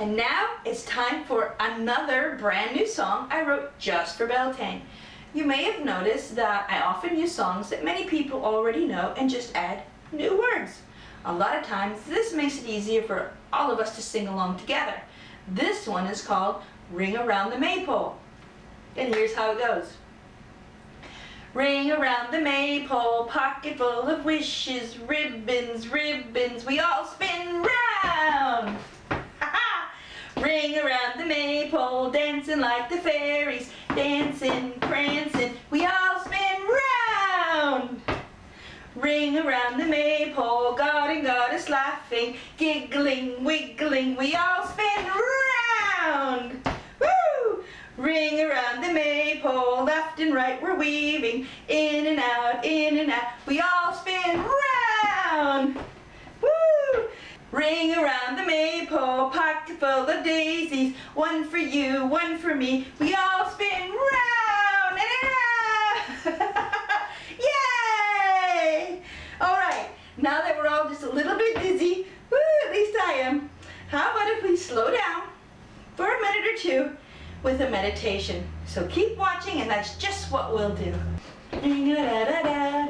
And now it's time for another brand new song I wrote just for Beltane. You may have noticed that I often use songs that many people already know and just add new words. A lot of times this makes it easier for all of us to sing along together. This one is called Ring Around the Maypole. And here's how it goes. Ring around the maypole, pocket full of wishes, ribbons, ribbons, we all spin round. Ring around the maypole, dancing like the fairies, dancing, prancing, we all spin round. Ring around the maypole, God and goddess laughing, giggling, wiggling, we all spin round. Woo! Ring around the maypole, left and right we're weaving, in and out, in and out, we all spin round. Woo! Ring around the maypole, pocket full of daisies, one for you, one for me, we all spin round and around. Yay! All right, now that we're all just a little bit dizzy, woo, at least I am, how about if we slow down for a minute or two with a meditation. So keep watching and that's just what we'll do. Ring around